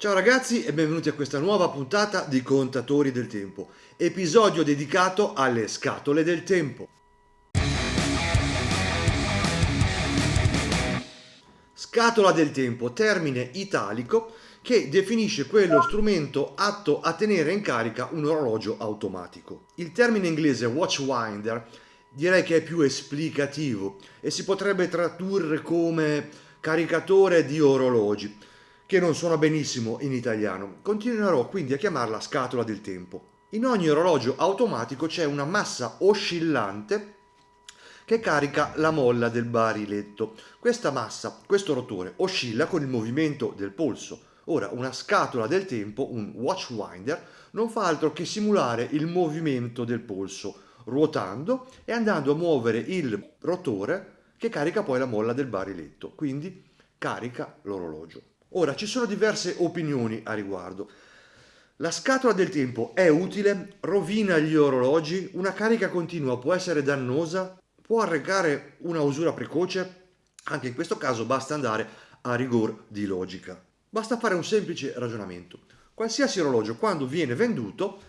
Ciao ragazzi e benvenuti a questa nuova puntata di Contatori del Tempo, episodio dedicato alle scatole del tempo. Scatola del tempo, termine italico che definisce quello strumento atto a tenere in carica un orologio automatico. Il termine inglese watchwinder direi che è più esplicativo e si potrebbe tradurre come caricatore di orologi che non suona benissimo in italiano. Continuerò quindi a chiamarla scatola del tempo. In ogni orologio automatico c'è una massa oscillante che carica la molla del bariletto. Questa massa, questo rotore, oscilla con il movimento del polso. Ora, una scatola del tempo, un watchwinder, non fa altro che simulare il movimento del polso, ruotando e andando a muovere il rotore che carica poi la molla del bariletto, quindi carica l'orologio. Ora, ci sono diverse opinioni a riguardo. La scatola del tempo è utile? Rovina gli orologi? Una carica continua può essere dannosa? Può arrecare una usura precoce? Anche in questo caso basta andare a rigor di logica. Basta fare un semplice ragionamento. Qualsiasi orologio quando viene venduto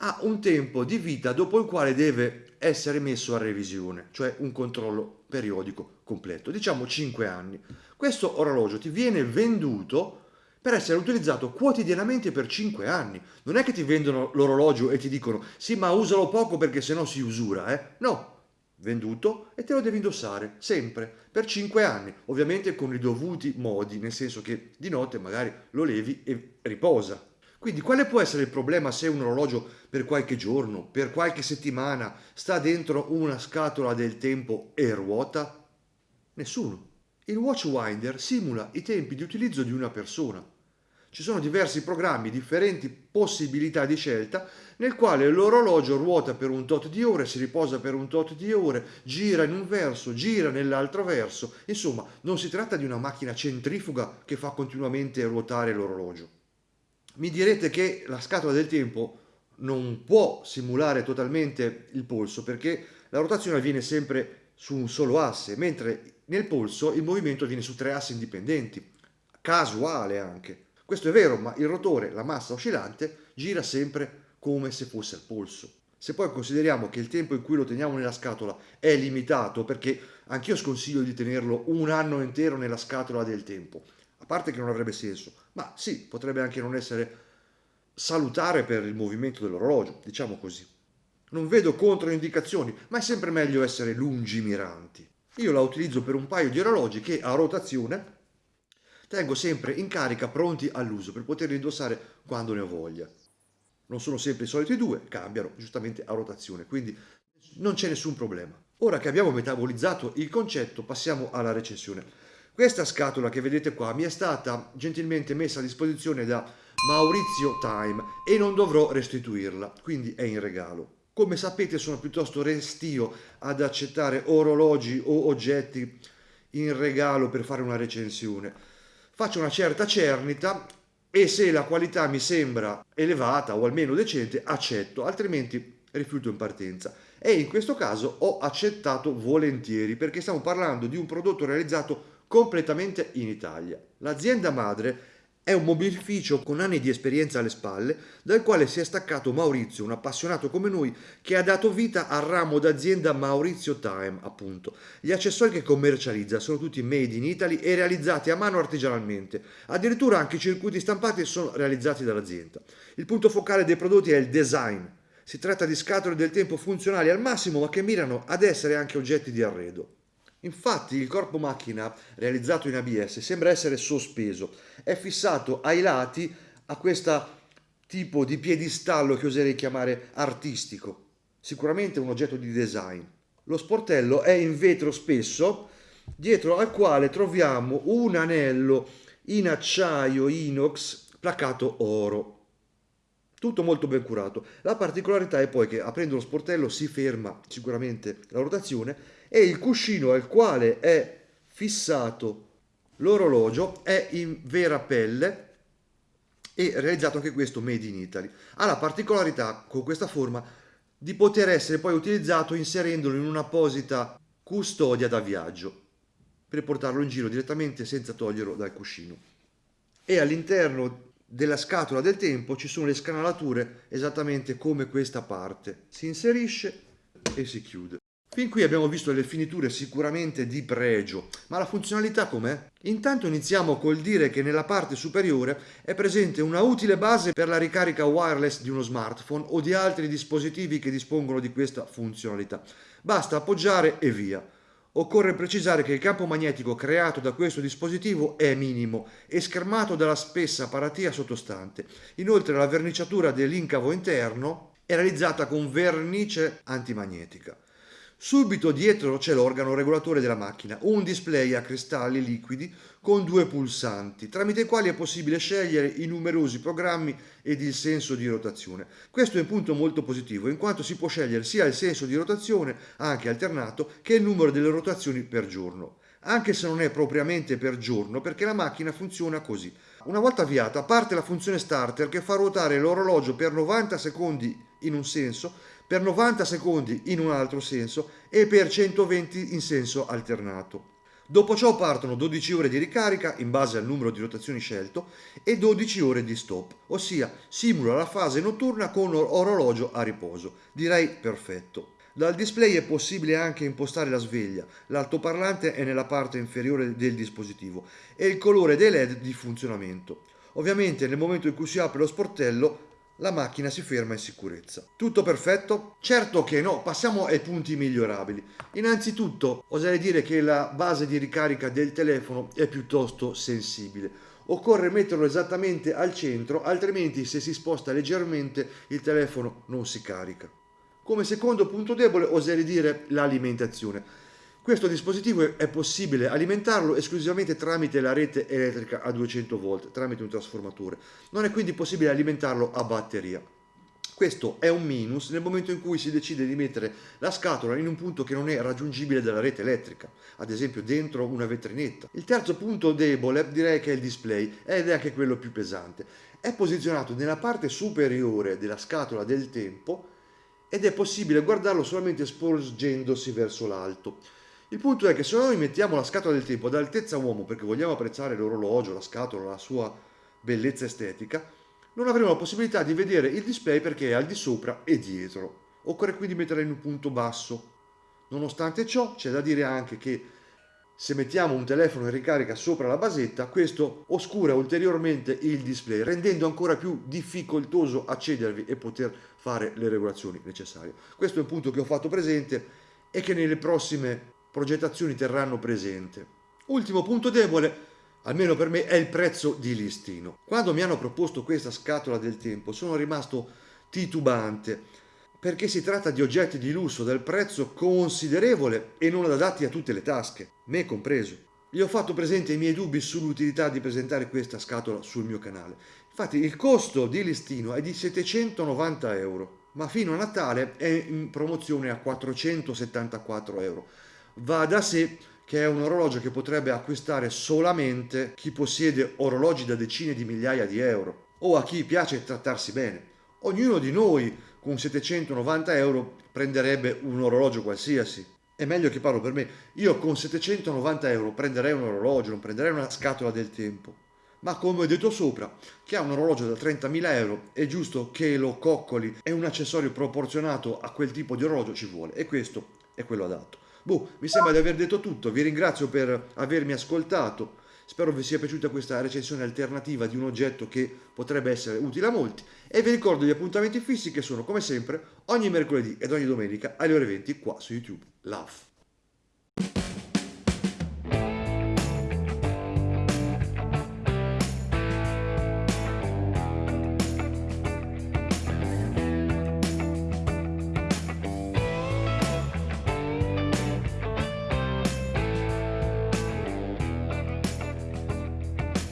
ha un tempo di vita dopo il quale deve essere messo a revisione, cioè un controllo periodico completo, diciamo 5 anni. Questo orologio ti viene venduto per essere utilizzato quotidianamente per 5 anni. Non è che ti vendono l'orologio e ti dicono sì ma usalo poco perché sennò si usura, eh? No, venduto e te lo devi indossare sempre per 5 anni, ovviamente con i dovuti modi, nel senso che di notte magari lo levi e riposa. Quindi quale può essere il problema se un orologio per qualche giorno, per qualche settimana sta dentro una scatola del tempo e ruota? Nessuno. Il Watchwinder simula i tempi di utilizzo di una persona. Ci sono diversi programmi, differenti possibilità di scelta, nel quale l'orologio ruota per un tot di ore, si riposa per un tot di ore, gira in un verso, gira nell'altro verso. Insomma, non si tratta di una macchina centrifuga che fa continuamente ruotare l'orologio. Mi direte che la scatola del tempo non può simulare totalmente il polso perché la rotazione avviene sempre su un solo asse, mentre nel polso il movimento avviene su tre assi indipendenti, casuale anche. Questo è vero, ma il rotore, la massa oscillante, gira sempre come se fosse al polso. Se poi consideriamo che il tempo in cui lo teniamo nella scatola è limitato, perché anch'io sconsiglio di tenerlo un anno intero nella scatola del tempo, a parte che non avrebbe senso, ma sì, potrebbe anche non essere salutare per il movimento dell'orologio, diciamo così. Non vedo controindicazioni, ma è sempre meglio essere lungimiranti. Io la utilizzo per un paio di orologi che a rotazione tengo sempre in carica pronti all'uso per poterli indossare quando ne ho voglia. Non sono sempre i soliti due, cambiano giustamente a rotazione, quindi non c'è nessun problema. Ora che abbiamo metabolizzato il concetto passiamo alla recensione. Questa scatola che vedete qua mi è stata gentilmente messa a disposizione da Maurizio Time e non dovrò restituirla, quindi è in regalo. Come sapete sono piuttosto restio ad accettare orologi o oggetti in regalo per fare una recensione. Faccio una certa cernita e se la qualità mi sembra elevata o almeno decente accetto, altrimenti rifiuto in partenza. E in questo caso ho accettato volentieri perché stiamo parlando di un prodotto realizzato completamente in Italia. L'azienda madre è un mobilificio con anni di esperienza alle spalle, dal quale si è staccato Maurizio, un appassionato come noi, che ha dato vita al ramo d'azienda Maurizio Time, appunto. Gli accessori che commercializza sono tutti made in Italy e realizzati a mano artigianalmente. Addirittura anche i circuiti stampati sono realizzati dall'azienda. Il punto focale dei prodotti è il design. Si tratta di scatole del tempo funzionali al massimo, ma che mirano ad essere anche oggetti di arredo. Infatti il corpo macchina realizzato in ABS sembra essere sospeso, è fissato ai lati a questo tipo di piedistallo che oserei chiamare artistico, sicuramente un oggetto di design. Lo sportello è in vetro spesso, dietro al quale troviamo un anello in acciaio inox placato oro. Tutto molto ben curato. La particolarità è poi che aprendo lo sportello si ferma sicuramente la rotazione e il cuscino al quale è fissato l'orologio è in vera pelle e realizzato anche questo made in Italy. Ha la particolarità con questa forma di poter essere poi utilizzato inserendolo in un'apposita custodia da viaggio per portarlo in giro direttamente senza toglierlo dal cuscino. E all'interno della scatola del tempo ci sono le scanalature esattamente come questa parte. Si inserisce e si chiude. Fin qui abbiamo visto le finiture sicuramente di pregio, ma la funzionalità com'è? Intanto iniziamo col dire che nella parte superiore è presente una utile base per la ricarica wireless di uno smartphone o di altri dispositivi che dispongono di questa funzionalità. Basta appoggiare e via. Occorre precisare che il campo magnetico creato da questo dispositivo è minimo e schermato dalla spessa paratia sottostante. Inoltre la verniciatura dell'incavo interno è realizzata con vernice antimagnetica. Subito dietro c'è l'organo regolatore della macchina, un display a cristalli liquidi con due pulsanti, tramite i quali è possibile scegliere i numerosi programmi ed il senso di rotazione. Questo è un punto molto positivo, in quanto si può scegliere sia il senso di rotazione, anche alternato, che il numero delle rotazioni per giorno. Anche se non è propriamente per giorno, perché la macchina funziona così. Una volta avviata parte la funzione starter che fa ruotare l'orologio per 90 secondi in un senso per 90 secondi in un altro senso e per 120 in senso alternato. Dopo ciò partono 12 ore di ricarica in base al numero di rotazioni scelto e 12 ore di stop, ossia simula la fase notturna con orologio a riposo. Direi perfetto. Dal display è possibile anche impostare la sveglia, l'altoparlante è nella parte inferiore del dispositivo e il colore dei LED di funzionamento. Ovviamente nel momento in cui si apre lo sportello la macchina si ferma in sicurezza. Tutto perfetto? Certo che no, passiamo ai punti migliorabili. Innanzitutto oserei dire che la base di ricarica del telefono è piuttosto sensibile. Occorre metterlo esattamente al centro, altrimenti se si sposta leggermente il telefono non si carica. Come secondo punto debole oserei dire l'alimentazione. Questo dispositivo è possibile alimentarlo esclusivamente tramite la rete elettrica a 200 volt, tramite un trasformatore. Non è quindi possibile alimentarlo a batteria. Questo è un minus nel momento in cui si decide di mettere la scatola in un punto che non è raggiungibile dalla rete elettrica, ad esempio dentro una vetrinetta. Il terzo punto debole direi che è il display ed è anche quello più pesante. È posizionato nella parte superiore della scatola del tempo ed è possibile guardarlo solamente sporgendosi verso l'alto. Il punto è che se noi mettiamo la scatola del tempo ad altezza uomo perché vogliamo apprezzare l'orologio, la scatola, la sua bellezza estetica, non avremo la possibilità di vedere il display perché è al di sopra e dietro. Occorre quindi metterla in un punto basso. Nonostante ciò, c'è da dire anche che se mettiamo un telefono in ricarica sopra la basetta, questo oscura ulteriormente il display, rendendo ancora più difficoltoso accedervi e poter fare le regolazioni necessarie. Questo è un punto che ho fatto presente e che nelle prossime progettazioni terranno presente. Ultimo punto debole, almeno per me, è il prezzo di listino. Quando mi hanno proposto questa scatola del tempo sono rimasto titubante perché si tratta di oggetti di lusso dal prezzo considerevole e non adatti a tutte le tasche, me compreso. Gli ho fatto presente i miei dubbi sull'utilità di presentare questa scatola sul mio canale. Infatti il costo di listino è di 790 euro, ma fino a Natale è in promozione a 474 euro va da sé che è un orologio che potrebbe acquistare solamente chi possiede orologi da decine di migliaia di euro o a chi piace trattarsi bene. Ognuno di noi con 790 euro prenderebbe un orologio qualsiasi. È meglio che parlo per me. Io con 790 euro prenderei un orologio, non prenderei una scatola del tempo. Ma come ho detto sopra, chi ha un orologio da 30.000 euro è giusto che lo coccoli e un accessorio proporzionato a quel tipo di orologio ci vuole e questo è quello adatto. Boh, mi sembra di aver detto tutto, vi ringrazio per avermi ascoltato, spero vi sia piaciuta questa recensione alternativa di un oggetto che potrebbe essere utile a molti e vi ricordo gli appuntamenti fissi che sono come sempre ogni mercoledì ed ogni domenica alle ore 20 qua su YouTube. Love!